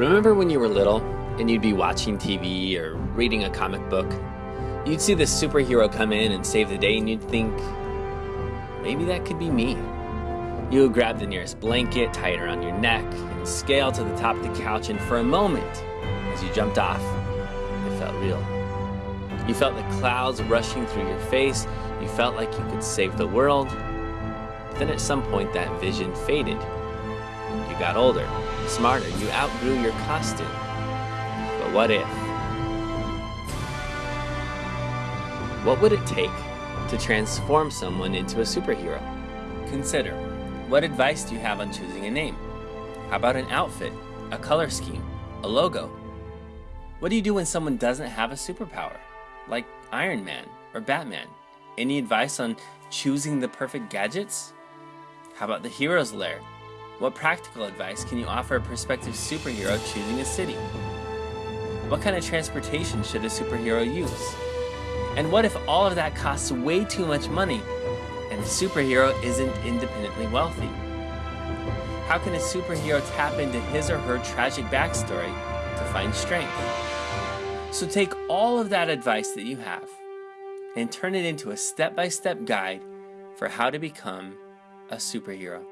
Remember when you were little and you'd be watching TV or reading a comic book? You'd see this superhero come in and save the day and you'd think, maybe that could be me. You would grab the nearest blanket, tie it around your neck, and scale to the top of the couch and for a moment, as you jumped off, it felt real. You felt the clouds rushing through your face, you felt like you could save the world. Then at some point that vision faded. You got older, smarter, you outgrew your costume. But what if? What would it take to transform someone into a superhero? Consider, what advice do you have on choosing a name? How about an outfit, a color scheme, a logo? What do you do when someone doesn't have a superpower, like Iron Man or Batman? Any advice on choosing the perfect gadgets? How about the hero's lair? What practical advice can you offer a prospective superhero choosing a city? What kind of transportation should a superhero use? And what if all of that costs way too much money and the superhero isn't independently wealthy? How can a superhero tap into his or her tragic backstory to find strength? So take all of that advice that you have and turn it into a step-by-step -step guide for how to become a superhero.